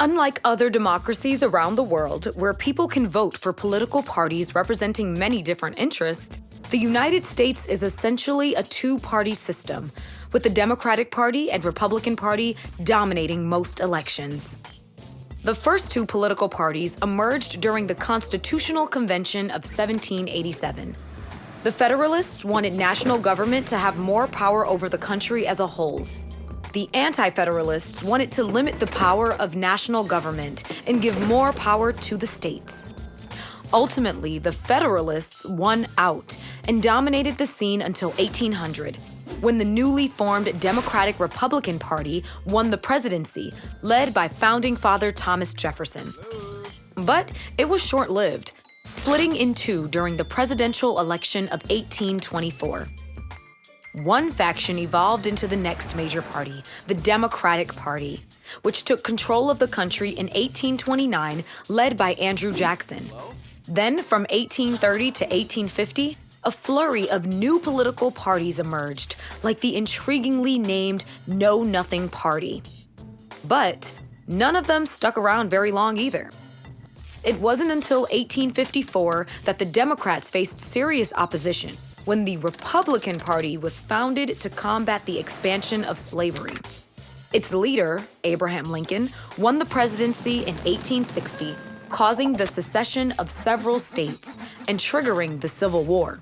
Unlike other democracies around the world, where people can vote for political parties representing many different interests, the United States is essentially a two party system, with the Democratic Party and Republican Party dominating most elections. The first two political parties emerged during the Constitutional Convention of 1787. The Federalists wanted national government to have more power over the country as a whole. The Anti Federalists wanted to limit the power of national government and give more power to the states. Ultimately, the Federalists won out and dominated the scene until 1800, when the newly formed Democratic Republican Party won the presidency, led by founding father Thomas Jefferson. But it was short lived, splitting in two during the presidential election of 1824. One faction evolved into the next major party, the Democratic Party, which took control of the country in 1829, led by Andrew Jackson. Then, from 1830 to 1850, a flurry of new political parties emerged, like the intriguingly named Know Nothing Party. But none of them stuck around very long either. It wasn't until 1854 that the Democrats faced serious opposition when the Republican Party was founded to combat the expansion of slavery. Its leader, Abraham Lincoln, won the presidency in 1860, causing the secession of several states and triggering the Civil War.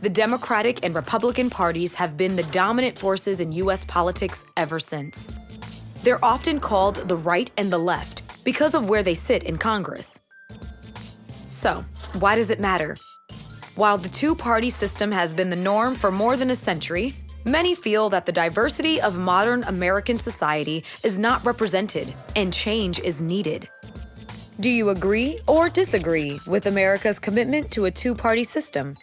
The Democratic and Republican parties have been the dominant forces in U.S. politics ever since. They're often called the right and the left because of where they sit in Congress. So, why does it matter? While the two party system has been the norm for more than a century, many feel that the diversity of modern American society is not represented and change is needed. Do you agree or disagree with America's commitment to a two party system?